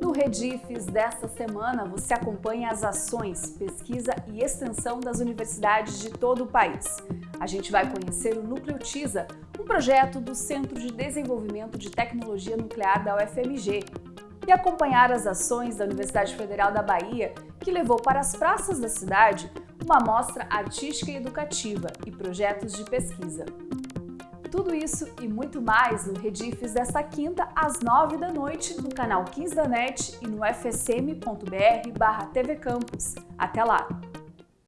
No Redifes desta semana, você acompanha as ações, pesquisa e extensão das universidades de todo o país. A gente vai conhecer o Núcleo TISA, um projeto do Centro de Desenvolvimento de Tecnologia Nuclear da UFMG, e acompanhar as ações da Universidade Federal da Bahia, que levou para as praças da cidade uma mostra artística e educativa e projetos de pesquisa. Tudo isso e muito mais no Redifes desta quinta às nove da noite no canal 15 da NET e no fsm.br barra. Até lá!